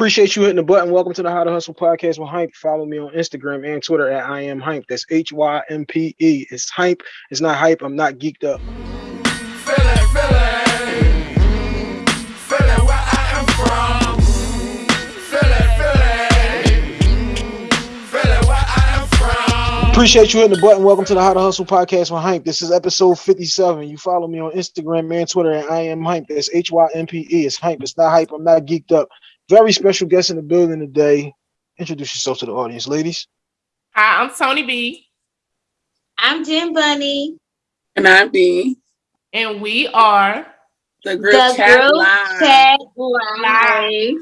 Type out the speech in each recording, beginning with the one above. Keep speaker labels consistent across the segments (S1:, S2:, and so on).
S1: Appreciate you hitting the button. Welcome to the How to Hustle podcast with Hype. Follow me on Instagram and Twitter at I am Hype. That's H Y M P E. It's Hype. It's not hype. I'm not geeked up. Appreciate you hitting the button. Welcome to the How to Hustle podcast with Hype. This is episode 57. You follow me on Instagram and Twitter at I am Hype. That's H Y M P E. It's Hype. It's not hype. I'm not geeked up. Very special guest in the building today. Introduce yourself to the audience, ladies.
S2: Hi, I'm Tony B.
S3: I'm Jim Bunny.
S4: And I'm B.
S2: And we are
S4: the group the chat group live.
S3: Chat live.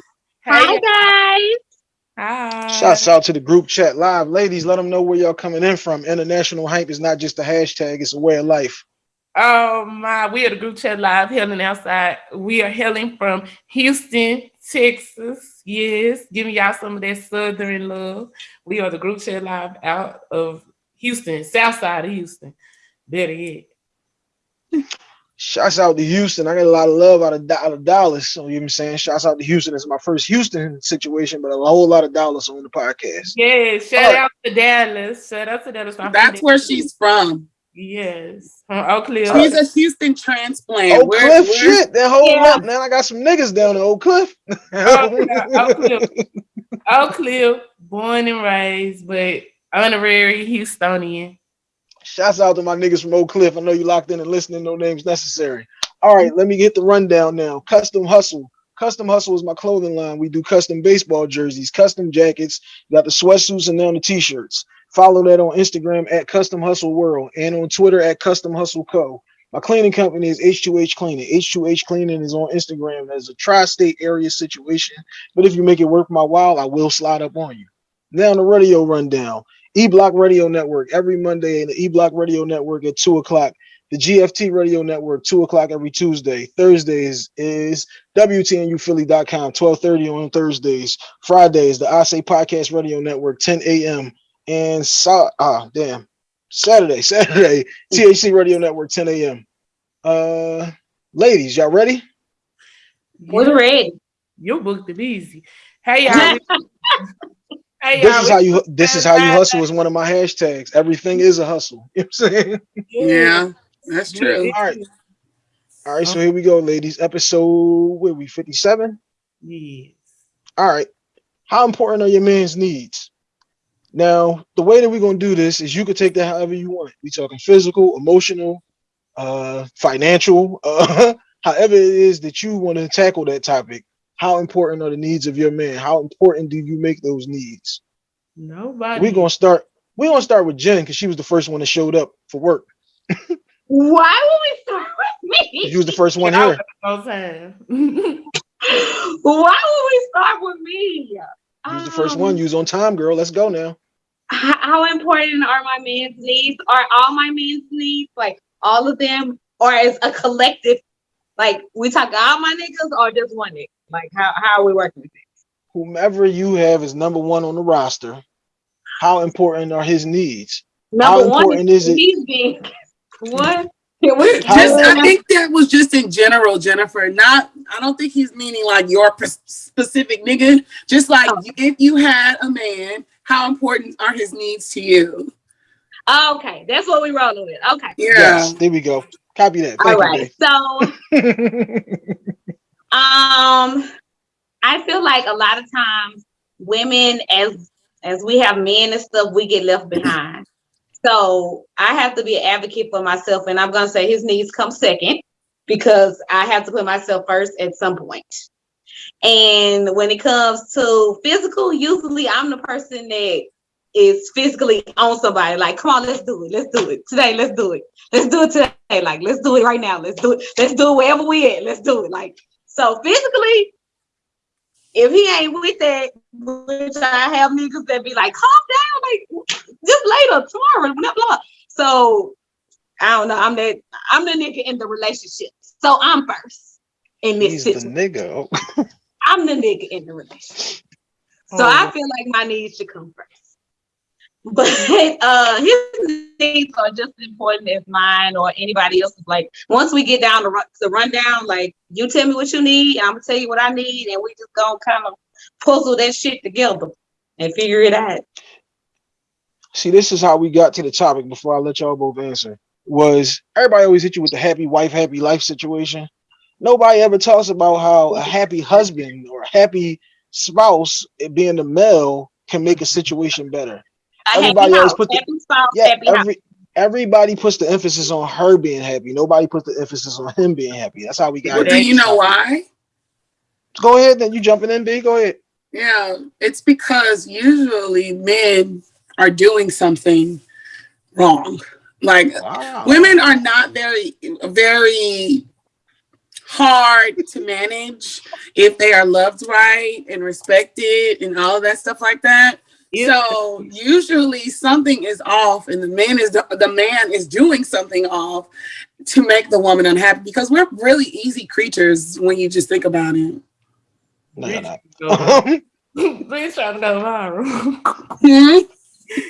S3: Hi guys.
S2: Hi.
S1: Shouts out to the group chat live. Ladies, let them know where y'all coming in from. International hype is not just a hashtag, it's a way of life.
S2: Oh my, we are the group chat live hailing outside. We are hailing from Houston, Texas. Yes, giving y'all some of that southern love. We are the group chat live out of Houston, south side of Houston. Better yet.
S1: Shouts out to Houston. I got a lot of love out of, out of Dallas. So you know what I'm saying? Shouts out to Houston. It's my first Houston situation, but a whole lot of Dallas on the podcast.
S2: Yeah, shout oh. out to Dallas. Shout out to Dallas.
S4: That's where she's from.
S2: Yes, from Oak Cliff.
S4: She's a Houston transplant.
S1: Oak Cliff, where, shit. That whole yeah. up. Now I got some niggas down in Oak Cliff.
S2: Oak Cliff. Oak Cliff, born and raised, but honorary Houstonian.
S1: Shouts out to my niggas from Oak Cliff. I know you locked in and listening. No names necessary. All right, let me get the rundown now. Custom Hustle. Custom Hustle is my clothing line. We do custom baseball jerseys, custom jackets, got the sweatsuits, and now the t-shirts. Follow that on Instagram at Custom Hustle World and on Twitter at Custom Hustle Co. My cleaning company is H2H Cleaning. H2H Cleaning is on Instagram as a tri-state area situation. But if you make it worth my while, I will slide up on you. Now the radio rundown. E-Block Radio Network every Monday and the E-Block Radio Network at 2 o'clock. The GFT Radio Network, 2 o'clock every Tuesday. Thursdays is WTNUphilly.com, 1230 on Thursdays. Fridays, the I Say Podcast Radio Network, 10 a.m. And so, ah, damn, Saturday, Saturday, THC Radio Network, 10 a.m. Uh, ladies, y'all ready?
S3: We're ready.
S2: Your book is easy. Hey, y'all.
S1: Hey, this is how you this is how you hustle is one of my hashtags. Everything is a hustle. You know what I'm saying?
S4: Yeah, that's true.
S1: All right. All right, so here we go, ladies. Episode where we 57?
S2: Yes.
S1: All right. How important are your man's needs? Now, the way that we're gonna do this is you could take that however you want. We're talking physical, emotional, uh, financial, uh, however it is that you want to tackle that topic how important are the needs of your man? How important do you make those needs?
S2: Nobody.
S1: We're gonna start. We're gonna start with Jen because she was the first one that showed up for work.
S3: Why would we start with me?
S1: You was the first one here.
S3: Why would we start with me?
S1: You was the first um, one. You was on time, girl. Let's go now.
S3: How important are my man's needs? Are all my man's needs like all of them, or is a collective? Like we talk all my niggas, or just one nigga? Like how, how are we working with this?
S1: Whomever you have is number one on the roster. How important are his needs?
S3: Number how important is, is it? He's being what?
S4: just, I think that was just in general, Jennifer. Not, I don't think he's meaning like your specific nigga. Just like oh. if you had a man, how important are his needs to you?
S3: Okay, that's what we rolling with. Okay.
S4: Yeah. Yes,
S1: there we go. Copy that.
S3: Thank All right. You, so Um, I feel like a lot of times women, as as we have men and stuff, we get left behind. So I have to be an advocate for myself, and I'm gonna say his needs come second because I have to put myself first at some point. And when it comes to physical, usually I'm the person that is physically on somebody. Like, come on, let's do it. Let's do it today. Let's do it. Let's do it today. Like, let's do it right now. Let's do it. Let's do it wherever we at. Let's do it. Like, so physically, if he ain't with that, which I have niggas that be like, calm down, like just later, tomorrow, blah blah. So I don't know. I'm that I'm the nigga in the relationship. So I'm first in this
S1: He's
S3: situation.
S1: The nigga. Oh.
S3: I'm the nigga in the relationship. So oh. I feel like my needs should come first but uh his needs are just as important as mine or anybody else's like once we get down to the, the rundown like you tell me what you need i'm gonna tell you what i need and we just gonna kind of puzzle that shit together and figure it out.
S1: See, this is how we got to the topic before I let y'all both answer. Was everybody always hit you with the happy wife, happy life situation? Nobody ever talks about how a happy husband or a happy spouse, being the male, can make a situation better.
S3: A
S1: Everybody
S3: happy
S1: always put the-
S3: spouse,
S1: Yeah,
S3: happy house.
S1: every everybody puts the emphasis on her being happy. Nobody puts the emphasis on him being happy. That's how we got.
S4: But
S1: to
S4: do you know why?
S1: Go ahead, then you jumping in, B. Go ahead.
S4: Yeah, it's because usually men are doing something wrong. Like
S1: Wow.
S4: women are not very very hard to manage if they are loved right and respected and all of that stuff like that. So usually something is off and the man is the man is doing something off to make the woman unhappy because we're really easy creatures when you just think about it.
S1: No, you're.
S2: Please trying to go viral.
S4: Hmm?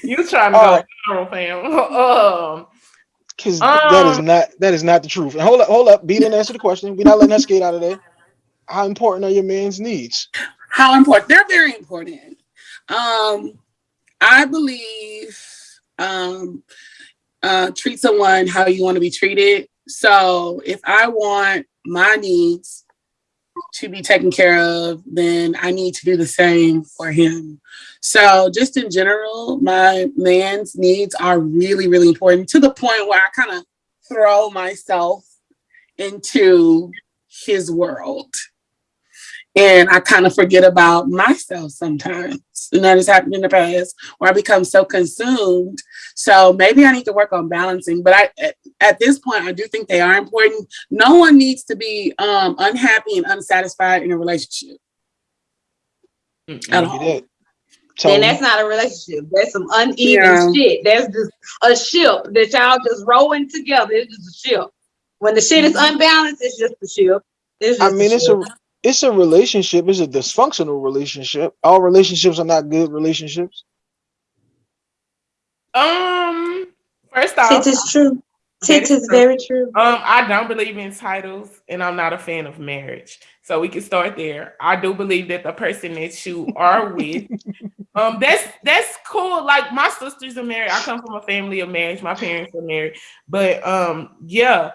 S2: you trying to go viral, fam. Um,
S1: Because that is
S2: Um,
S1: not that is not the truth. And hold up, hold up. B didn't answer the question. We're not letting that skate out of there. How important are your man's needs?
S4: how important they're very important um i believe um uh treat someone how you want to be treated so if i want my needs to be taken care of then i need to do the same for him so just in general my man's needs are really really important to the point where i kind of throw myself into his world and I kind of forget about myself sometimes. And that has happened in the past where I become so consumed. So maybe I need to work on balancing. But I, at, at this point, I do think they are important. No one needs to be um, unhappy and unsatisfied in a relationship at
S1: Look
S4: all.
S1: At.
S3: Then that's not a relationship. That's some uneven
S4: Yeah.
S3: shit. That's just a ship that y'all just rowing together. It's just a ship. When the shit is unbalanced, it's just a ship. It's
S1: I
S3: just
S1: mean, it's
S3: ship.
S1: a it's a relationship. It's a dysfunctional relationship. All relationships are not good relationships.
S2: um, first off,
S3: it is true. Tit
S2: That is
S3: is very true.
S2: Um, I don't believe in titles, and I'm not a fan of marriage. So we can start there. I do believe that the person that you are with, um, that's that's cool. Like my sisters are married. I come from a family of marriage. My parents are married, but um, yeah,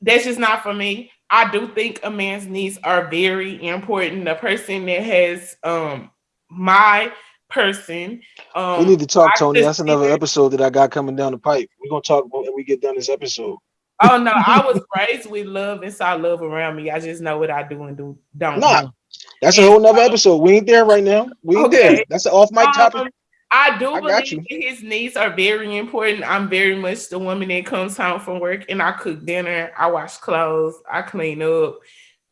S2: that's just not for me. I do think a man's needs are very important. The person that has um my person. Um,
S1: we need to talk, Tony. That's another episode that I got coming down the pipe. We're gonna talk about when we get done this episode.
S2: Oh no, I was raised with love and saw love around me. I just know what I do and do don't.
S1: Nah. That's a whole nother episode. We ain't there right now. We ain't
S2: Okay.
S1: there. That's an off mic topic.
S2: Um, I do
S1: I
S2: believe that his needs are very important. I'm very much the woman that comes home from work and I cook dinner, I wash clothes, I clean up,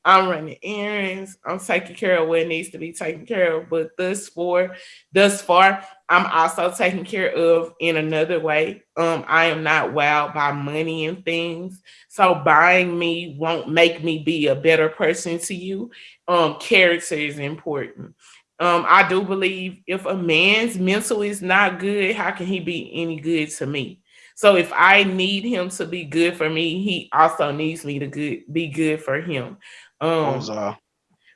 S2: I'm running errands, I'm taking care of what needs to be taken care of. But thus far, thus far, I'm also taken care of in another way. Um, I am not wowed by money and things. So buying me won't make me be a better person to you. Um, character is important. Um, I do believe if a man's mental is not good, how can he be any good to me? So if I need him to be good for me, he also needs me to good be good for him. Um,
S1: Those are-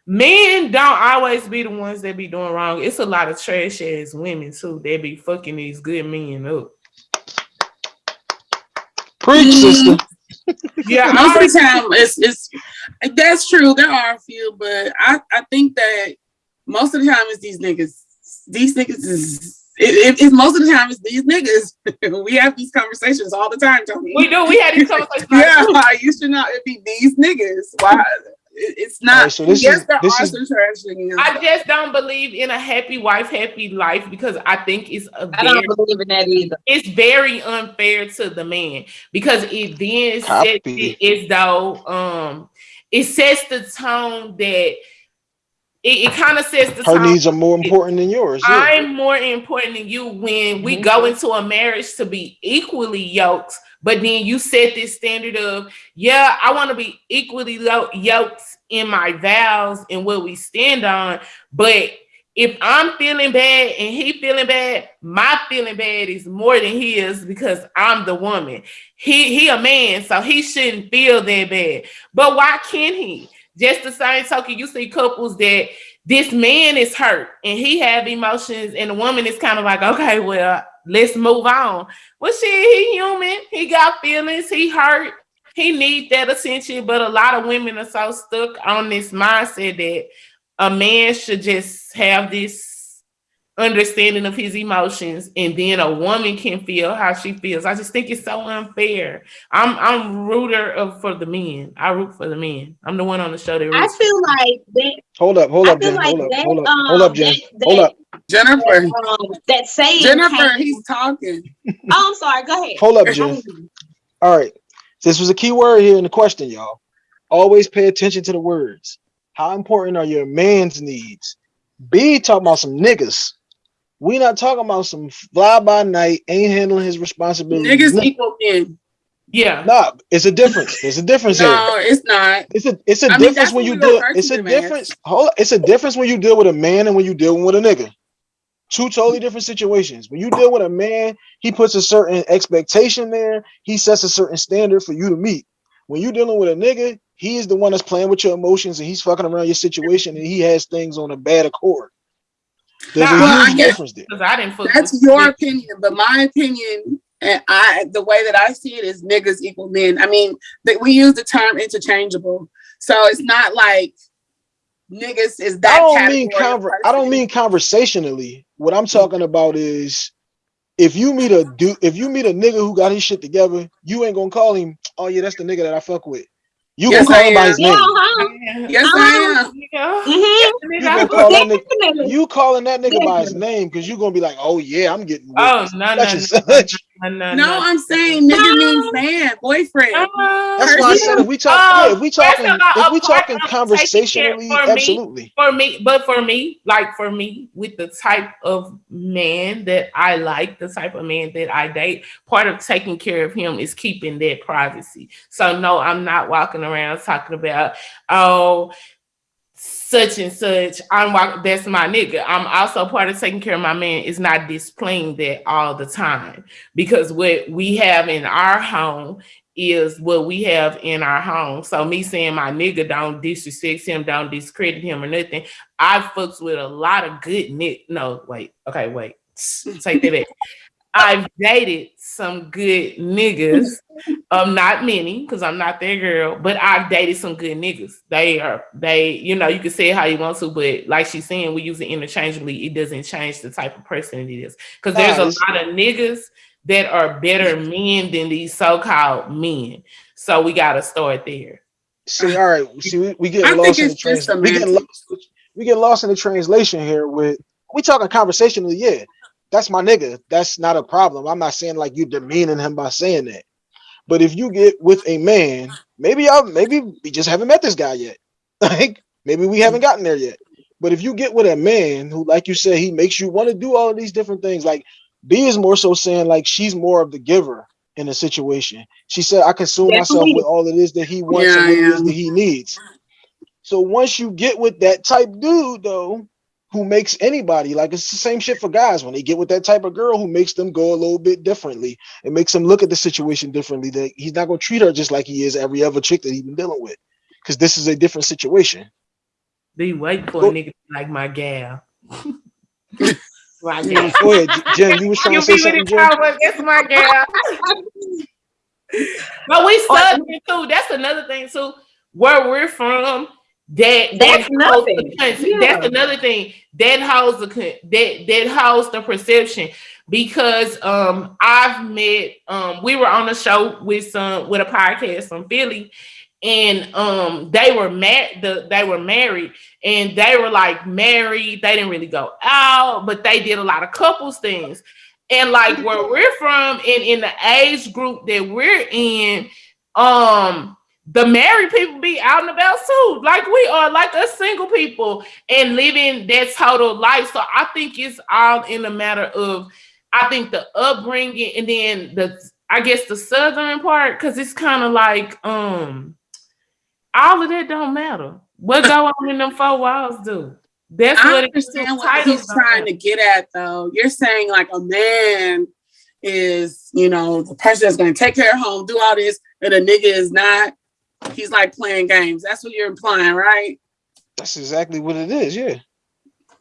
S2: men don't always be the ones that be doing wrong. It's a lot of trash ass women too. They be fucking these good men up.
S1: Preach, sister.
S2: Yeah,
S4: Most of the time, it's it's that's true. There are a few, but I I think that most of the time it's these niggas. These niggas is. It, it, it's most of the time it's these niggas. we have these conversations all the time, Tony.
S2: we do. We had these conversations.
S4: yeah, you should not. It be these niggas. Why? It, it's not.
S1: Alright, so this
S4: yes,
S1: is-
S4: there
S1: this
S4: are
S1: is-
S4: some trash niggas.
S2: I just don't believe in a happy wife, happy life because I think it's a
S3: I
S2: very
S3: don't believe in that either.
S2: it's very unfair to the man because it then sets it as though um it sets the tone that it, it kind of says the
S1: Her
S2: tone.
S1: needs are more important than yours. Yeah.
S2: I'm more important than you when we go into a marriage to be equally yoked, but then you set this standard of, yeah, I want to be equally yoked in my vows and what we stand on. But if I'm feeling bad and he feeling bad, my feeling bad is more than his because I'm the woman. He he a man, so he shouldn't feel that bad. But why can't he? Just the same token, you see couples that this man is hurt and he have emotions and the woman is kind of like okay well let's move on. Well shit he human. He got feelings. He hurt. He need that attention. But a lot of women are so stuck on this mindset that a man should just have this understanding of his emotions and then a woman can feel how she feels. I just think it's so unfair. I'm I'm rooter of for the men. I root for the men. I'm the one on the show that
S3: I
S2: roots.
S3: feel like that.
S1: Hold up, hold
S3: I
S1: up,
S3: feel
S1: Jen.
S3: like
S1: Hold up,
S3: that,
S1: hold up,
S3: um,
S1: hold up, Jen.
S3: that-
S1: Hold up,
S4: Jennifer,
S3: Um, that saying.
S4: Jennifer,
S3: came-
S4: he's talking.
S3: Oh, I'm sorry. Go ahead.
S1: hold up, Jen. All right. This was a key word here in the question, y'all. Always pay attention to the words. How important are your man's needs? B talking about some niggas. We not talking about some fly by night, ain't handling his responsibilities.
S4: Niggas equal men.
S2: Yeah.
S1: nah, it's a difference. There's a difference here.
S4: No, it's not.
S1: It's a it's a
S4: I
S1: difference
S4: that's
S1: when you deal. It's a difference. Hold. It's a difference when you deal with a man and when you dealing with a nigga. Two totally different situations. When you deal with a man, he puts a certain expectation there. He sets a certain standard for you to meet. When you dealing with a nigga, he is the one that's playing with your emotions and he's fucking around your situation and he has things on a bad accord. There's a
S4: Well, I
S1: huge
S4: get-
S1: difference there.
S2: Because I didn't fuck
S4: That's your
S2: niggas.
S4: opinion, but my opinion and I the way that I see it is niggas equal men. I mean, that we use the term interchangeable. So it's not like niggas is that
S1: I don't mean
S4: category
S1: conver- I don't mean conversationally. What I'm talking about is if you meet a dude, if you meet a nigga who got his shit together, you ain't gonna call him, oh yeah, that's the nigga that I fuck with. You
S4: Yes,
S1: gonna call
S4: I
S1: him by
S4: am.
S1: his
S3: Yeah,
S1: name.
S3: Uh-huh.
S4: Yes. I am.
S3: Mhm.
S1: You
S2: Nigga.
S1: gonna call that nigga you calling that nigga by his name because you're gonna be like, oh yeah, I'm getting with
S2: Oh no no no. No no
S4: No, I'm saying nigga means man, boyfriend.
S2: No.
S1: That's why I said if we talk,
S2: Oh,
S1: yeah, if we
S2: first
S1: talking, if we
S2: a
S1: talking
S2: of taking care
S1: conversationally,
S2: for me-
S1: absolutely.
S2: for me, but for me, like for me, with the type of man that I like, the type of man that I date, part of taking care of him is keeping that privacy. So no, I'm not walking around talking about oh such and such. I'm that's my nigga. I'm also part of taking care of my man is not displaying that all the time because what we have in our home is what we have in our home. So me saying my nigga don't disrespect him, don't discredit him or nothing. I fucks with a lot of good nick. No, wait. Okay, wait. Take that back. I've dated some good niggas. Um, not many, because I'm not their girl, but I've dated some good niggas. They are they, you know, you can say it how you want to, but like she's saying, we use it interchangeably. It doesn't change the type of person it is. Because there's a lot of niggas that are better men than these so-called men. So we gotta start there.
S1: See, all right. See, we, we get
S4: I
S1: lost in the
S4: it's
S1: translation. We get lost. We get lost in the translation here. With we talking conversationally, yeah, that's my nigga. That's not a problem. I'm not saying like you demeaning him by saying that. But if you get with a man, maybe I maybe we just haven't met this guy yet. Like maybe we haven't gotten there yet. But if you get with a man who, like you said, he makes you want to do all of these different things. Like B is more so saying like she's more of the giver in a situation. She said, I consume myself with all it is that he wants
S4: Yeah,
S1: and what it is that he needs. So once you get with that type dude though, who makes anybody like it's the same shit for guys when they get with that type of girl who makes them go a little bit differently and makes them look at the situation differently. That he's not gonna treat her just like he is every other chick that he's been dealing with. Because this is a different situation.
S2: Be waiting for
S1: Go-
S2: a nigga like my gal. my
S1: Go
S2: gal.
S1: ahead, Jen. You was trying
S2: You
S1: to say
S2: be
S1: something,
S2: it,
S1: Jen?
S2: Howard. That's my gal. But we southern too. That's another thing too. Where we're from, that
S3: That's
S2: that
S3: nothing. Yeah.
S2: That's another thing that holds the that that holds the perception. Because um, I've met um, we were on a show with some with a podcast from Philly, and um, they were mad. The they were married, and they were like married. They didn't really go out, but they did a lot of couples things. And like where we're from, and in the age group that we're in, um, the married people be out and about too, like we are, like us single people, and living that total life. So I think it's all in a matter of, I think the upbringing, and then the, I guess the southern part, because it's kind of like, um, all of that don't matter. What go on in them four walls do? That's
S4: I
S2: what
S4: understand what he's trying to get at, though. You're saying like a man is, you know, the person that's going to take care of home, do all this, and a nigga is not. He's like playing games. That's what you're implying, right?
S1: That's exactly what it is. Yeah.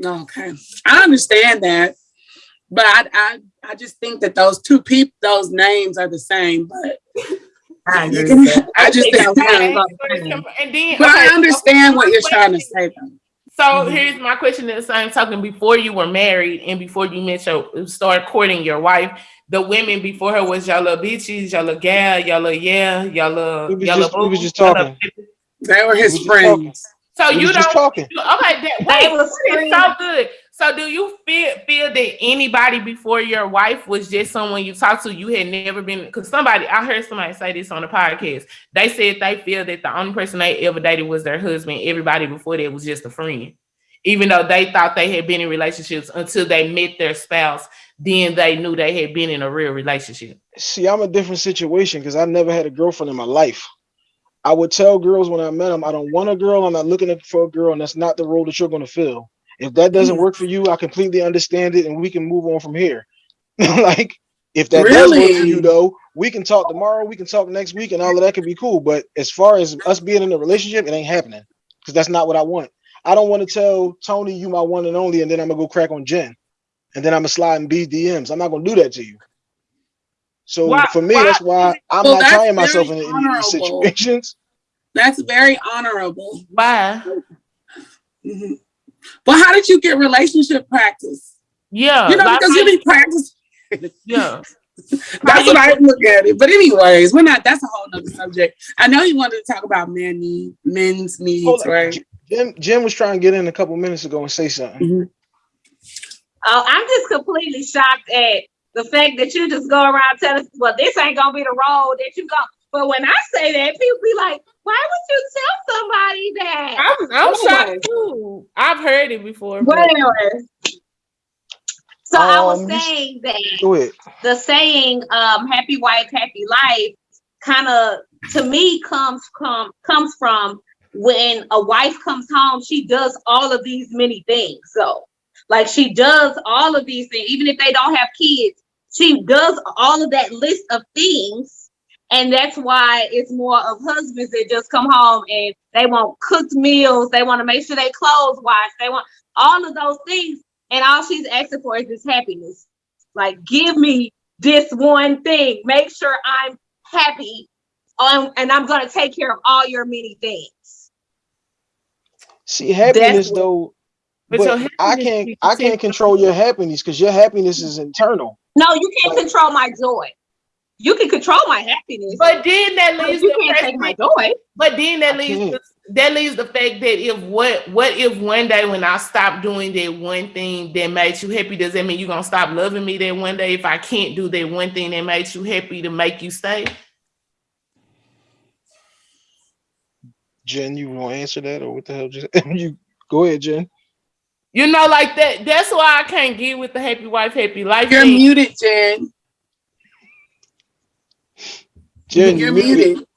S4: Okay, I understand that, but I I, I just think that those two people, those names are the same. But
S3: I agree
S4: you
S3: with
S4: can-
S3: that.
S4: I just
S3: think
S4: think,
S3: those
S2: Okay,
S3: names are
S2: so
S3: the
S2: it's
S3: same.
S2: com- and then,
S4: but I
S2: okay, so
S4: understand what you're trying to say. Though.
S2: So
S4: Mhm.
S2: here's my question in the same token. Before you were married and before you met your start courting your wife, the women before her was y'all little bitches, y'all little gal, y'all little yeah, y'all little y'all
S1: just- we
S2: little
S1: was just talking.
S4: They were his
S1: We just
S4: friends.
S2: So
S1: We
S2: you
S1: was just
S2: don't
S1: talking.
S2: you- okay, that,
S3: They
S2: wait,
S3: was
S2: so good. So do you feel feel that anybody before your wife was just someone you talked to? You had never been because somebody I heard somebody say this on the podcast. They said they feel that the only person they ever dated was their husband. Everybody before that was just a friend. Even though they thought they had been in relationships until they met their spouse, then they knew they had been in a real relationship.
S1: See, I'm a different situation because I never had a girlfriend in my life. I would tell girls when I met them, I don't want a girl. I'm not looking for a girl, and that's not the role that you're going to fill. If that doesn't
S4: Mm.
S1: work for you, I completely understand it, and we can move on from here. like, if that does work for you, though, we can talk tomorrow. We can talk next week, and all of that could be cool. But as far as us being in a relationship, it ain't happening because that's not what I want. I don't want to tell Tony you my one and only, and then I'm gonna go crack on Jen, and then I'm gonna slide in B DMs. I'm not gonna do that to you. So
S2: Why-
S1: for me,
S2: why-
S1: that's why I'm
S4: Well,
S1: not tying myself in any of these situations.
S4: That's very honorable.
S2: Why?
S4: Mhm. But how did you get relationship practice?
S2: Yeah.
S4: You know,
S2: like-
S4: because you be practicing.
S2: yeah.
S4: That's what I look at it. But anyways, we're not. That's a whole nother subject. I know you wanted to talk about men need, men's needs,
S1: Hold on.
S4: right?
S1: Jim, Jim was trying to get in a couple minutes ago and say something. Mm-hmm.
S3: Oh, I'm just completely shocked at the fact that you just go around telling, us, well, this ain't gonna be the road that you go. But when I say that, people be like, why would you tell somebody that?
S2: I'm, I'm
S3: Anyway.
S2: shocked too. I've heard it before. but-
S3: Whatever. So I was
S1: Um,
S3: saying that the saying um happy wife happy life kind of to me comes from comes from when a wife comes home she does all of these many things so like she does all of these things even if they don't have kids she does all of that list of things and that's why it's more of husbands that just come home and they want cooked meals they want to make sure they clothes washed they want all of those things and all she's asking for is this happiness like, give me this one thing. Make sure I'm happy. Um, and I'm gonna take care of all your many things.
S1: See, happiness
S3: what-
S1: though,
S2: But
S1: but, I can't I can't control your happiness because your happiness is internal.
S3: No, you can't control my joy. You can control my happiness,
S2: But then that
S3: but
S2: leaves
S3: you can't take my joy.
S2: But then that
S1: I
S2: leaves
S1: can't.
S2: the, that leaves the fact that if what what if one day when I stop doing that one thing that makes you happy, does that mean you're gonna stop loving me that one day if I can't do that one thing that makes you happy to make you stay?
S1: Jen, you want to answer that or what the hell? Just you go ahead, Jen.
S2: You know, like that. That's why I can't get with the happy wife, happy life.
S4: You're
S2: thing.
S4: muted, Jen.
S1: Jen,
S4: You're
S1: muted.
S4: muted.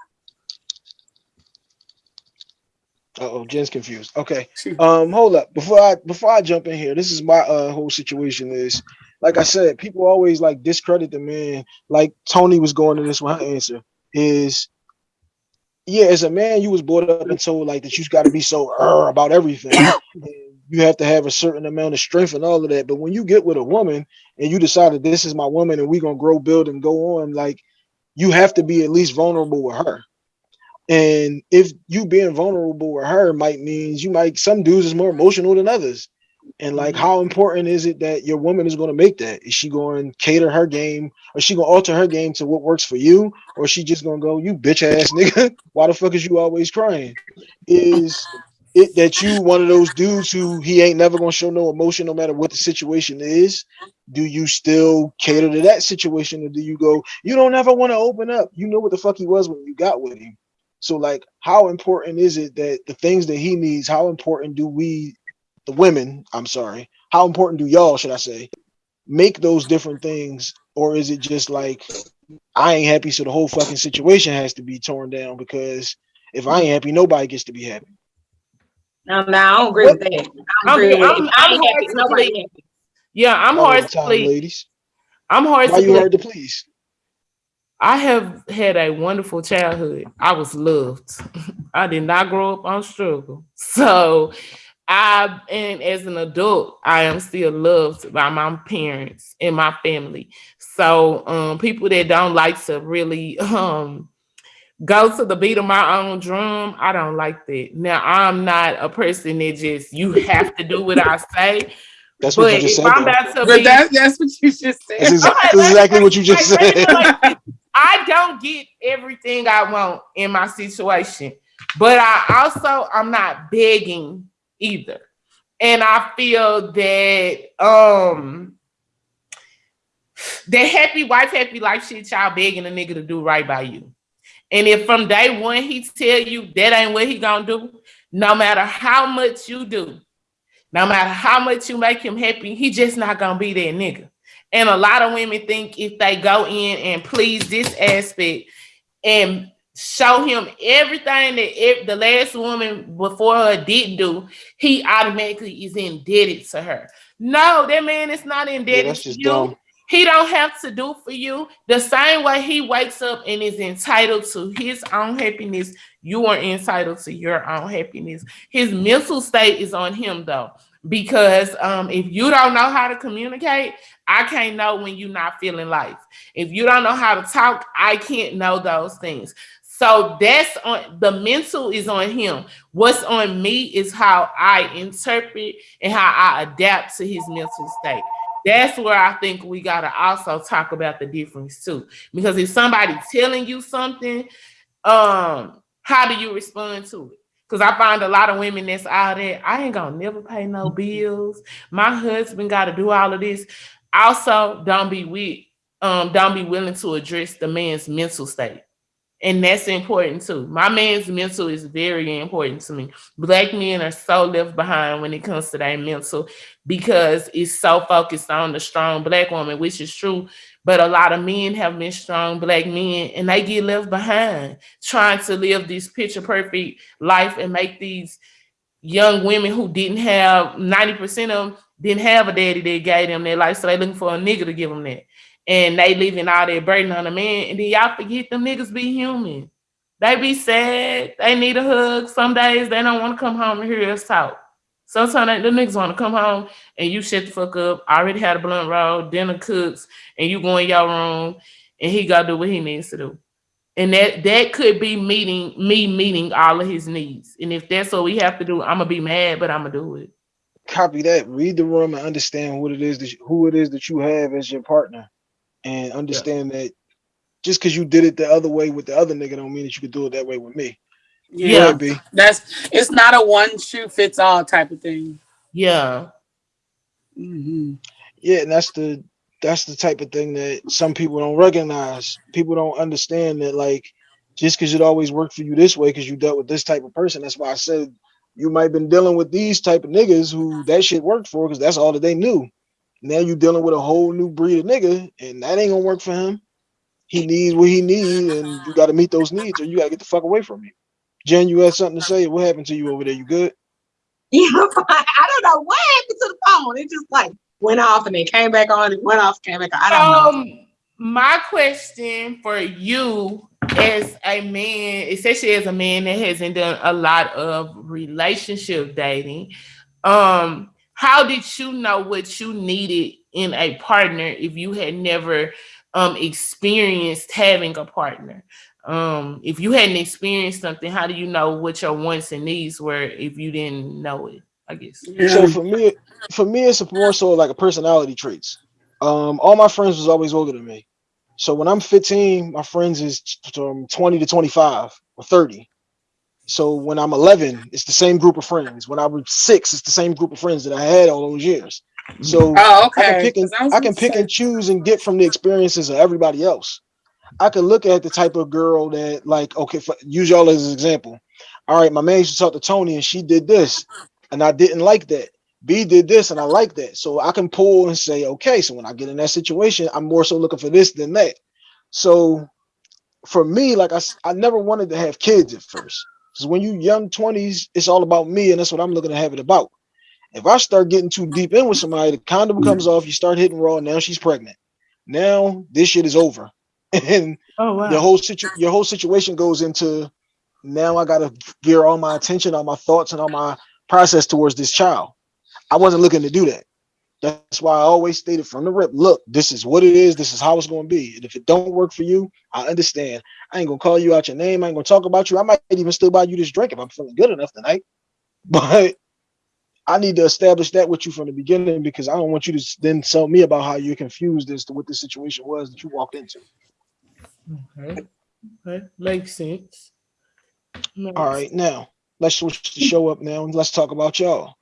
S1: Uh oh, Jen's confused. Okay. Um, hold up. Before I before I jump in here, this is my uh whole situation is like I said, people always like discredit the man. Like Tony was going to this with her answer is yeah, as a man, you was brought up and told like that you got to be so "er" about everything. You have to have a certain amount of strength and all of that. But when you get with a woman and you decide that this is my woman and we gonna grow, build, and go on, like you have to be at least vulnerable with her. And if you being vulnerable with her might means you might some dudes is more emotional than others. And like mm-hmm. how important is it that your woman is going to make that? Is she going to cater her game or is she going to alter her game to what works for you? Or is she just going to go, you bitch ass nigga, why the fuck is you always crying? Is it that you one of those dudes who he ain't never to show no emotion no matter what the situation is? Do you still cater to that situation or do you go, you don't ever want to open up? You know what the fuck he was when you got with him. So like how important is it that the things that he needs, how important do we the women, I'm sorry, how important do y'all, should I say, make those different things? Or is it just like I ain't happy, so the whole fucking situation has to be torn down because if I ain't happy, nobody gets to be happy.
S3: No, no, I don't agree with that. I don't
S2: I'm-
S3: agree with
S2: I'm-
S3: I
S2: I'm
S3: ain't
S2: hard to
S3: Nobody
S2: believe.
S3: happy.
S2: Yeah, I'm
S1: All
S2: hard to please.
S1: ladies.
S2: I'm hard
S1: Why
S2: to
S1: you
S2: please.
S1: hard to please?
S2: I have had a wonderful childhood. I was loved. I did not grow up on struggle. So I and as an adult, I am still loved by my parents and my family. So um people that don't like to really um go to the beat of my own drum, I don't like that. Now I'm not a person that just you have to do what I say.
S1: That's what
S2: But
S1: you just said.
S2: I'm about to
S4: But
S2: be
S4: that, that's what you just said.
S1: exa-
S2: Okay,
S1: that's
S2: let's-
S1: exactly what you just
S2: Like,
S1: said.
S2: put it like this. I don't get everything I want in my situation, but I also I'm not begging either. And I feel that um that happy wife, happy life shit y'all begging a nigga to do right by you. And if from day one he tell you that ain't what he gonna do, no matter how much you do, no matter how much you make him happy, he just not gonna be that nigga. And a lot of women think if they go in and please this aspect and show him everything that if the last woman before her didn't do, he automatically is indebted to her. No, that man is not
S1: Yeah,
S2: indebted
S1: that's
S2: to you.
S1: dumb.
S2: He don't have to do for you the same way he wakes up and is entitled to his own happiness. You are entitled to your own happiness. His mental state is on him though, because um, if you don't know how to communicate, I can't know when you're not feeling life. If you don't know how to talk, I can't know those things. So that's on the mental is on him. What's on me is how I interpret and how I adapt to his mental state that's where I think we gotta also talk about the difference too. Because if somebody telling you something, um, how do you respond to it? Because I find a lot of women that's out there, I ain't gonna never pay no bills. My husband gotta do all of this. Also, don't be weak, um, don't be willing to address the man's mental state. And that's important too. My man's mental is very important to me. Black men are so left behind when it comes to their mental because it's so focused on the strong black woman, which is true. But a lot of men have been strong black men and they get left behind trying to live this picture perfect life and make these young women who didn't have 90% of them didn't have a daddy that gave them their life. So they looking for a nigga to give them that. And they leaving all their burden on the man. And then y'all forget them niggas be human. They be sad. They need a hug. Some days they don't want to come home and hear us talk. Sometimes the niggas want to come home and you shut the fuck up. I Already had a blunt roll, dinner cooks, and you go in your room and he gotta do what he needs to do. And that that could be meeting me meeting all of his needs. And if that's what we have to do, I'm gonna be mad, but I'm gonna do it.
S1: Copy that. Read the room and understand what it is that you, who it is that you have as your partner, and understand that just because you did it the other way with the other nigga don't mean that you could do it that way with me.
S2: Yeah.
S1: ahead, B.
S4: That's it's not a one shoe fits all type of thing.
S2: Yeah.
S4: Mhm.
S1: Yeah, and that's the that's the type of thing that some people don't recognize. People don't understand that like just because it always worked for you this way because you dealt with this type of person. That's why I said you might have been dealing with these type of niggas who that shit worked for because that's all that they knew. Now you're dealing with a whole new breed of nigga, and that ain't gonna work for him. He needs what he needs, and you got to meet those needs, or you got to get the fuck away from him. Jen, you had something to say. What happened to you over there? You good?
S3: Yeah, I don't know what happened to the phone. It just like went off and then came back on. It went off, came back on. I don't know.
S2: Um, my question for you as a man, especially as a man that hasn't done a lot of relationship dating, um, how did you know what you needed in a partner if you had never um experienced having a partner? Um, if you hadn't experienced something, how do you know what your wants and needs were if you didn't know it? I guess.
S1: So for me, for me, it's more so like a personality traits. Um, all my friends was always older than me. So when I'm 15, my friends is from 20 to 25 or 30. So when I'm 11, it's the same group of friends. When I was six, it's the same group of friends that I had all those years. So
S4: Oh,
S1: I can pick and I can pick
S4: say-
S1: and choose and get from the experiences of everybody else. I can look at the type of girl that like okay, for, use y'all as an example. All right, my man used to talk to Tony and she did this, and I didn't like that. B did this and I like that. So I can pull and say, okay, so when I get in that situation, I'm more so looking for this than that. So for me, like I, I never wanted to have kids at first. Because when you young 20s, it's all about me, and that's what I'm looking to have it about. If I start getting too deep in with somebody, the condom mm. comes off, you start hitting raw, now she's pregnant. Now this shit is over. And
S2: Oh wow.
S1: the whole situ your whole situation goes into now I gotta gear all my attention, all my thoughts, and all my process towards this child. I wasn't looking to do that. That's why I always stated from the rip, look, this is what it is, this is how it's gonna be. And if it don't work for you, I understand. I ain't gonna call you out your name, I ain't gonna talk about you. I might even still buy you this drink if I'm feeling good enough tonight. But I need to establish that with you from the beginning because I don't want you to then tell me about how you're confused as to what the situation was that you walked into.
S2: Okay. Okay. Makes sense. Makes
S1: All right, now let's switch the show up now and let's talk about y'all.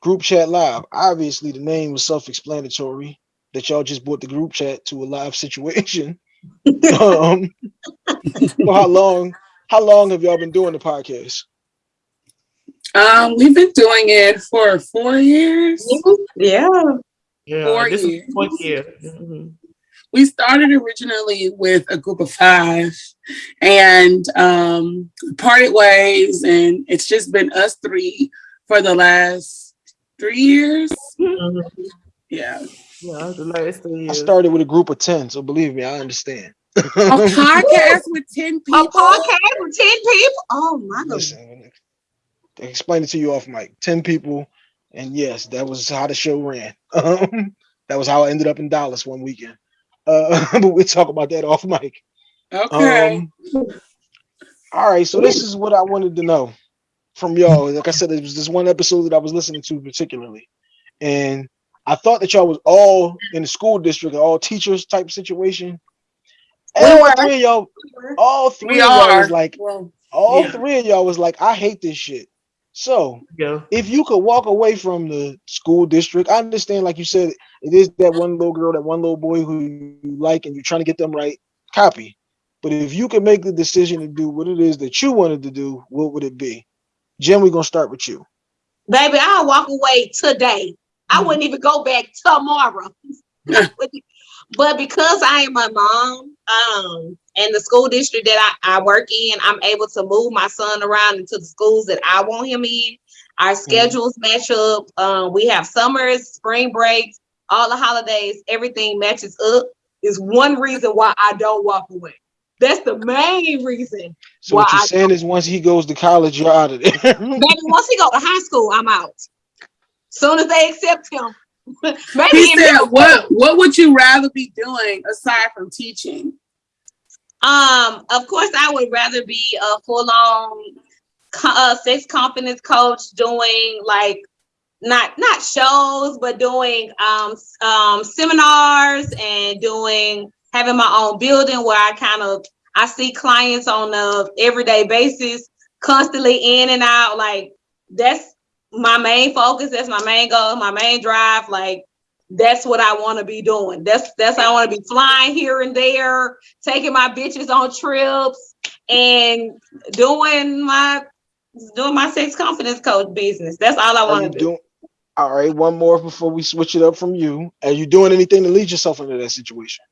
S1: Group chat live. Obviously, the name was self-explanatory that y'all just brought the group chat to a live situation. um, so how long? How long have y'all been doing the podcast?
S4: Um, we've been doing it for four years.
S3: Yeah.
S2: Yeah,
S4: Four
S2: this
S4: years.
S2: is fourth year. Mhm.
S4: We started originally with a group of five and um, parted ways, and it's just been us three for the last three years.
S2: Mhm.
S4: Yeah.
S2: Yeah, the last three
S1: I started with a group of 10, so believe me, I understand.
S4: A podcast with 10 people.
S3: A
S4: people.
S3: podcast with 10 people? Oh my god.
S1: Listen, they it to you off mic. 10 people, and yes, that was how the show ran. Um, that was how I ended up in Dallas one weekend. Uh, but we'll talk about that off mic.
S4: Okay.
S1: Um, all right, so this is what I wanted to know from y'all. Like I said, it was this one episode that I was listening to particularly, and I thought that y'all was all in the school district, all teachers type situation. And all three of y'all, all three
S4: we
S1: of y'all was like,
S4: well,
S1: all
S2: Yeah.
S1: three of y'all was like, I hate this shit. So
S2: Yeah.
S1: if you could walk away from the school district, I understand, like you said, it is that one little girl, that one little boy who you like, and you're trying to get them right. Copy. But if you could make the decision to do what it is that you wanted to do, what would it be? Jen, we're gonna start with you.
S3: Baby, I'll walk away today. I wouldn't even go back tomorrow. but because I am a mom, um, and the school district that I, I work in, I'm able to move my son around into the schools that I want him in. Our schedules match up. Um, we have summers, spring breaks, all the holidays, everything matches up. Is one reason why I don't walk away. That's the main reason.
S1: So what you're
S3: I-
S1: saying is once he goes to college, you're out of there.
S3: Baby, once he go to high school, I'm out. Soon as they accept him. Maybe
S4: he said, "What? What would you rather be doing aside from teaching?"
S3: Um, of course, I would rather be a full-on co- uh, sex confidence coach doing like not not shows, but doing um um seminars and doing having my own building where I kind of I see clients on a everyday basis, constantly in and out. Like that's my main focus. That's my main goal, my main drive. Like that's what I want to be doing. That's that's I want to be flying here and there, taking my bitches on trips and doing my doing my sex confidence coach business. That's all I want to do.
S1: all right? One more before we switch it up from you. Are you doing anything to lead yourself into that situation?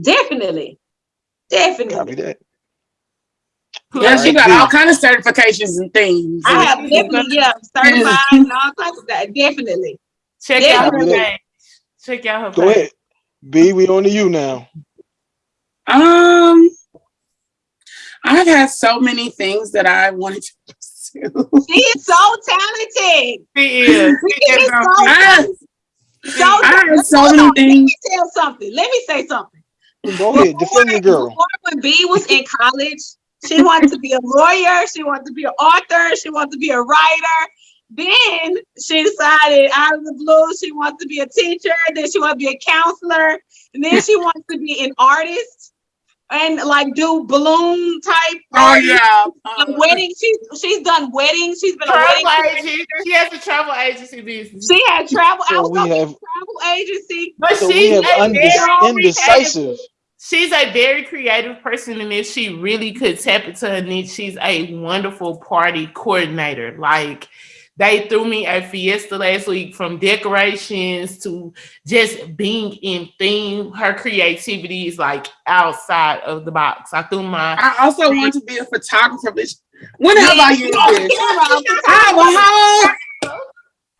S3: Definitely. Definitely.
S1: Copy that.
S4: Yes, you got all kind of certifications and things.
S3: I have definitely, yeah, certified and all types of that. Definitely.
S2: Check
S3: Yeah.
S2: out her
S1: Copy
S2: page. Check out her
S1: Go
S2: page.
S1: ahead. B, we on to you now.
S4: Um, I've had so many things that I wanted to pursue.
S3: She is so talented.
S2: She is.
S3: She
S2: She
S3: is
S2: is
S3: so
S2: gonna-
S4: I,
S3: So
S4: I had so many
S3: on, Let
S4: things.
S3: me tell something. Let me say something.
S1: Go ahead. Defend your girl.
S3: Before when B was in college, she wanted to be a lawyer. She wanted to be an author. She wanted to be a writer. Then she decided out of the blue she wants to be a teacher. Then she wants to be a counselor. And then she wants to be an artist and like do balloon type.
S4: Oh
S3: artist.
S4: yeah.
S3: A
S4: Uh,
S3: wedding. She's she's done weddings. She's been a wedding.
S2: Travel agency. She has a travel agency business.
S3: She had travel. I
S1: So
S3: was
S1: we
S3: gonna be a
S1: have
S3: travel agency.
S2: But
S1: so we
S2: she's
S1: have
S2: a
S1: undec- indecisive.
S2: She's a very creative person, and if she really could tap into her niche, she's a wonderful party coordinator. Like they threw me a fiesta last week from decorations to just being in theme. Her creativity is like outside of the box. I threw my
S4: I also want to be a photographer. Bitch. When have I used this? I have a whole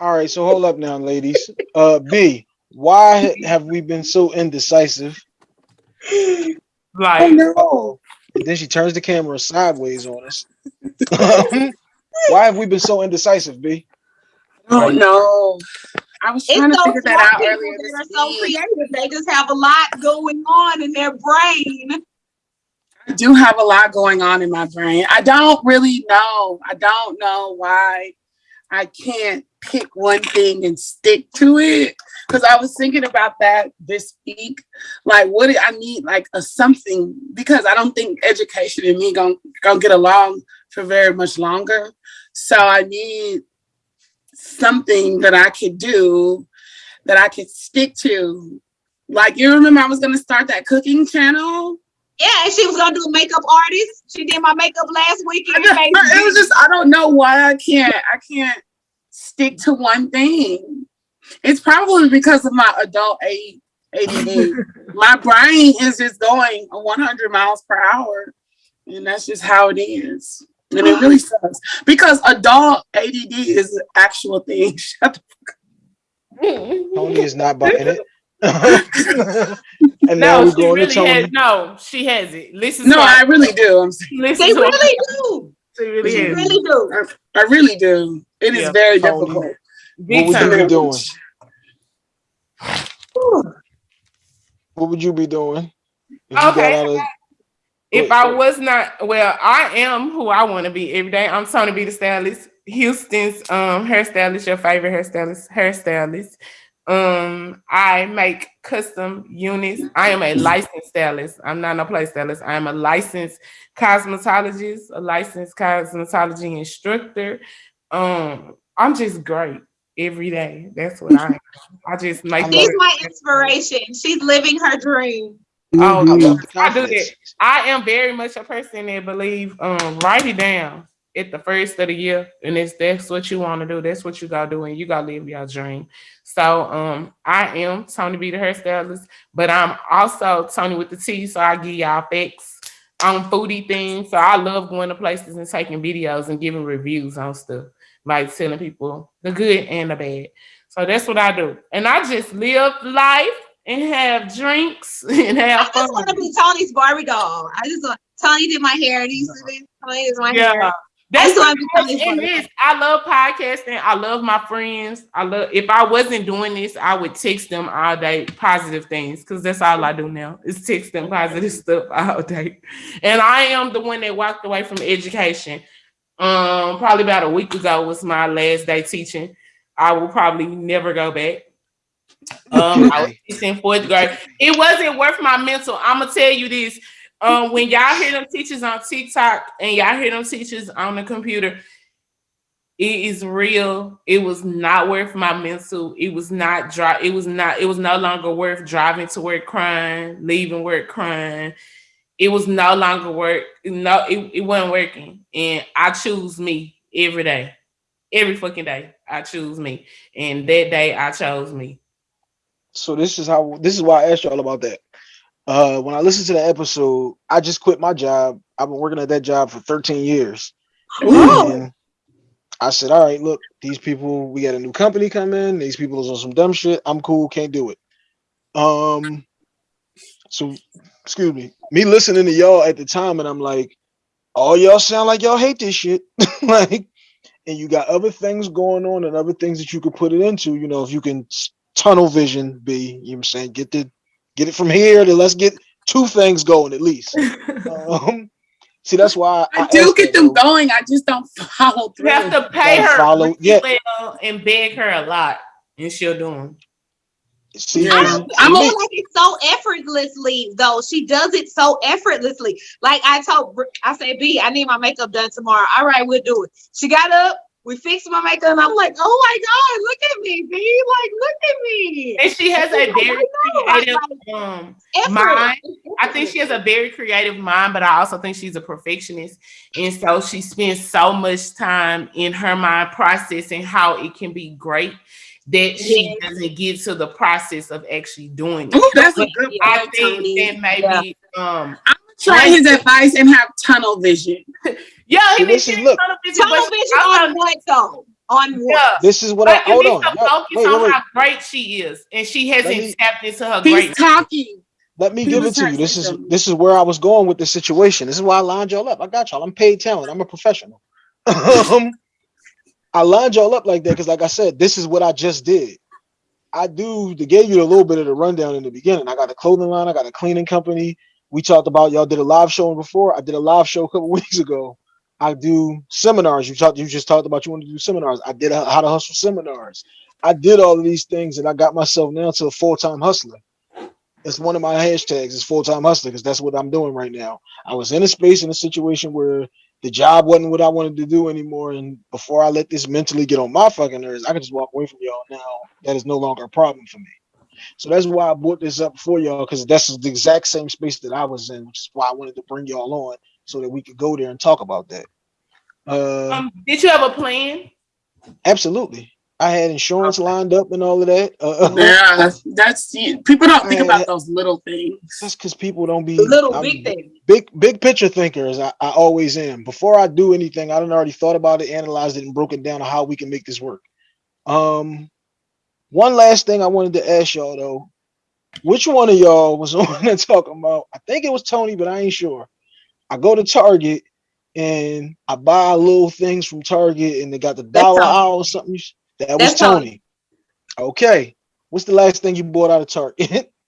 S1: All right, so hold up now, ladies. Uh, B, why have we been so indecisive?
S2: Like
S4: Oh no.
S1: And then she turns the camera sideways on us. why have we been so indecisive, B?
S4: Oh
S1: Right.
S4: no. I was
S3: It's
S4: trying to figure that out earlier
S3: that
S4: this
S3: are so creative. They just have a lot going on in their brain.
S4: I do have a lot going on in my brain. I don't really know. I don't know why I can't pick one thing and stick to it. Because I was thinking about that this week. Like, what do I need? Like a something because I don't think education and me gonna, gonna get along for very much longer. So I need something that I could do that I could stick to. Like you remember I was gonna start that cooking channel.
S3: Yeah, and she was gonna do a makeup artist. She did my makeup last week.
S4: It was just I don't know why I can't I can't stick to one thing. It's probably because of my adult A- ADD. my brain is just going 100 miles per hour, and that's just how it is. And it really sucks because adult ADD is an actual thing. Shut
S1: Tony is not buying it. and now
S2: no,
S1: we're
S2: she
S1: going to
S2: really has, no, she has it. Listen
S4: No,
S2: to
S4: I really do. I'm serious.
S2: Listen
S3: They really do.
S2: She really
S3: They
S2: has it.
S3: really do.
S4: I really do. It is
S2: Yeah,
S4: very
S1: Tony.
S4: difficult.
S2: Big
S1: What would you be doing? What would you be doing? If you got
S2: Okay.
S1: out of-
S2: If
S1: Wait,
S2: I
S1: wait.
S2: was not, well, I am who I want to be every day. I'm Tony B the stylist, Houston's um hairstylist, your favorite hairstylist, hairstylist. Um, I make custom units. I am a licensed stylist. I'm not no play stylist. I am a licensed cosmetologist, a licensed cosmetology instructor. Um, I'm just great every day. That's what I am. I just make
S1: I
S3: She's
S1: love
S3: my inspiration. She's living her dream.
S2: Oh,
S1: I
S4: Mhm.
S2: I do
S1: confidence.
S2: that. I am very much a person that believe um write it down at the first of the year, and it's that's what you want to do, that's what you gotta do, and you gotta live your dream. So um I am Tony B the hairstylist, but I'm also Tony with the T, so I give y'all facts on foodie things. So I love going to places and taking videos and giving reviews on stuff, like telling people the good and the bad. So that's what I do, and I just live life and have drinks and have
S3: I
S2: have
S3: just want to be Tony's Barbie doll. I just want Tony did my hair. Do you see this? Tony is my hair.
S2: Yeah.
S3: I
S2: That's what
S3: be Tony's
S2: it I love podcasting. I love my friends. I love if I wasn't doing this, I would text them all day positive things because that's all I do now is text them positive stuff all day. And I am the one that walked away from education. Um, probably about a week ago was my last day teaching. I will probably never go back. Um, I was teaching fourth grade. It wasn't worth my mental. I'm gonna tell you this. Um, when y'all hear them teachers on TikTok and y'all hear them teachers on the computer, it is real. It was not worth my mental. It was not dry. It was not. It was no longer worth driving to work crying, leaving work crying. It was no longer work. No, it, it wasn't working. And I choose me every day, every fucking day. I choose me, and that day I chose me.
S1: So this is how this is why I asked y'all about that. Uh when I listened to the episode, I just quit my job. I've been working at that job for 13 years. I said, all right, look, these people, we got a new company come in, these people is on some dumb shit. I'm cool, can't do it. Um so excuse me, me listening to y'all at the time, and I'm like, all y'all sound like y'all hate this shit. like, and you got other things going on and other things that you could put it into, you know, if you can tunnel vision be, you know what I'm saying, get the get it from here to let's get two things going at least. um see that's why
S4: I do get them
S1: though.
S4: going. I just don't follow through.
S2: You have to pay
S1: Gotta
S2: her
S1: follow- yeah.
S2: and beg her a lot, and she'll do them.
S4: She,
S3: I,
S1: and-
S3: don't,
S1: and
S3: I
S4: I'm
S3: feel
S1: me-
S3: like it's so effortlessly though. She does it so effortlessly. Like I told, Br- I said, B, I need my makeup done tomorrow. All right, we'll do it. She got up, we fixed my makeup, and I'm like, oh my god, look at me, B, like look at me.
S2: And she has a
S3: I
S2: very creative
S3: like
S2: um mind. I think she has a very creative mind, but I also think she's a perfectionist. And so she spends so much time in her mind processing how it can be great that she
S3: Yes.
S2: doesn't get to the process of actually doing it.
S4: Ooh, that's a good
S3: Yeah.
S2: I
S4: point,
S2: think
S4: Tony.
S2: that maybe um I'm
S4: Try his advice and have tunnel vision.
S2: yeah, he
S1: See,
S2: been
S1: this is- look.
S2: tunnel vision,
S3: Tunnel vision
S2: also-
S3: on what though? On what?
S2: yeah.
S1: this is what I hold on.
S2: to
S1: Y'all-
S2: focus
S1: Wait,
S2: on
S1: wait, wait.
S2: how great she is, and she hasn't
S1: me-
S2: tapped into her
S4: He's
S2: greatness.
S4: talking.
S1: Let me
S4: He
S1: give it to you. This
S4: say
S1: is this is where I was going with the situation. This is why I lined y'all up. I got y'all. I'm paid talent. I'm a professional. um, I lined y'all up like that because, like I said, this is what I just did. I do they gave you a little bit of the rundown in the beginning. I got a clothing line, I got a cleaning company. We talked about y'all did a live show before. I did a live show a couple weeks ago. I do seminars. You talked, you just talked about you want to do seminars. I did how to hustle seminars. I did all of these things and I got myself now to a full-time hustler. It's one of my hashtags is full-time hustler because that's what I'm doing right now. I was in a space in a situation where the job wasn't what I wanted to do anymore. And before I let this mentally get on my fucking nerves, I can just walk away from y'all now. That is no longer a problem for me. So that's why I brought this up for y'all because that's the exact same space that I was in, which is why I wanted to bring y'all on so that we could go there and talk about that. Uh,
S2: Um, did you have a plan?
S1: absolutely. I had insurance lined up and all of that. Uh,
S4: Yeah, that's people don't think about those little things.
S1: that's because people don't be
S3: little
S1: I'm
S3: big thing.
S1: big big picture thinkers. I, I always am. Before I do anything, I done already thought about it, analyzed it, and broken down how we can make this work. Um, one last thing I wanted to ask y'all though, which one of y'all was on there talking about? I think it was Tony, but I ain't sure. I go to Target and I buy little things from Target, and they got the dollar
S3: Tony.
S1: aisle or something. That was
S3: Tony.
S1: Tony. Okay, what's the last thing you bought out of Target?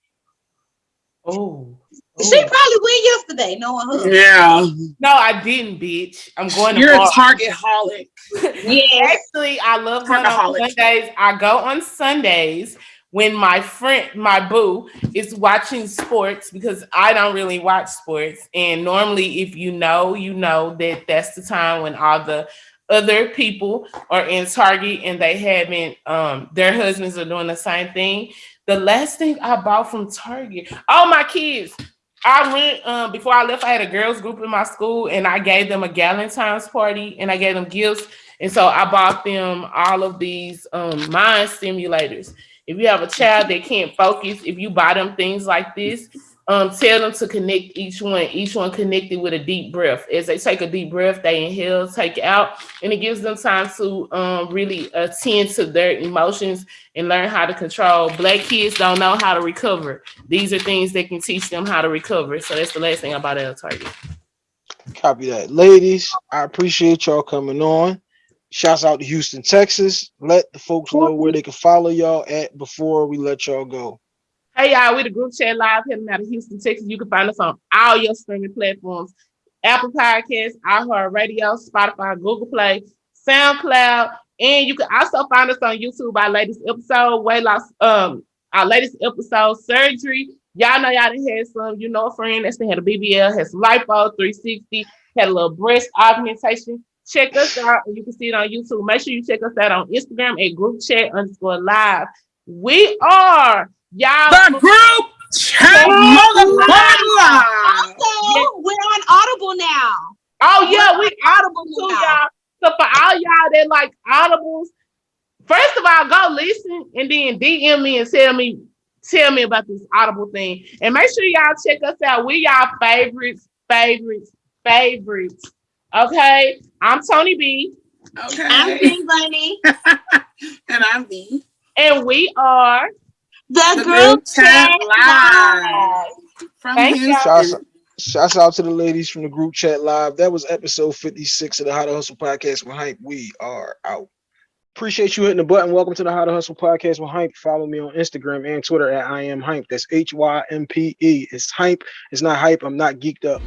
S2: Oh.
S3: She oh. probably went yesterday, knowing her.
S4: Yeah,
S2: No, I didn't, bitch. I'm going to
S4: you're a target holic.
S3: yeah.
S2: Actually, I love going on
S4: Workaholic.
S2: Sundays. I go on Sundays when my friend, my boo, is watching sports because I don't really watch sports. And normally, if you know, you know that that's the time when all the other people are in Target and they haven't, um, their husbands are doing the same thing. The last thing I bought from Target, oh my kids. I went um, before I left. I had a girls group in my school, and I gave them a Galentine's party, and I gave them gifts. And so I bought them all of these um, mind stimulators. If you have a child that can't focus, if you buy them things like this, um, tell them to connect each one, each one connected with a deep breath. As they take a deep breath, they inhale, take out, and it gives them time to um, really attend to their emotions and learn how to control. Black kids don't know how to recover. These are things that can teach them how to recover. So that's the last thing about El Target.
S1: Copy that. Ladies, I appreciate y'all coming on. Shouts out to Houston, Texas. Let the folks know where they can follow y'all at before we let y'all go.
S2: Hey y'all, we the group chat live heading out of Houston, Texas. You can find us on all your streaming platforms: Apple Podcasts, iHeartRadio, Spotify, Google Play, SoundCloud, and you can also find us on YouTube. Our latest episode, weight loss, um, our latest episode, surgery. Y'all know y'all had some. You know, a friend that's had a BBL, some lipo, 360, had a little breast augmentation. Check us out. You can see it on YouTube. Make sure you check us out on Instagram at group chat underscore live. We are y'all.
S4: The group chat motherfucker live.
S3: Also, we're on Audible now.
S2: Oh yeah, we audible too, y'all. So for all y'all that like audibles, first of all, go listen and then DM me and tell me tell me about this audible thing. And make sure y'all check us out. We y'all favorites, favorites, favorites. Okay. I'm Tony B.
S3: I'm
S4: Okay,
S3: Bunny.
S4: and I'm B.
S2: And we are
S3: The,
S4: The
S3: group
S4: group
S3: chat
S4: chat
S3: live.
S4: live from
S2: Thank y'all.
S1: Shouts,
S4: Houston.
S1: shouts out to the ladies from the group chat live. That was episode 56 of the How to Hustle podcast with Hype. We are out. Appreciate you hitting the button. Welcome to the How to Hustle podcast with Hype. Follow me on Instagram and Twitter at I am Hype. That's H Y M P E. It's Hype. It's not hype. I'm not geeked up.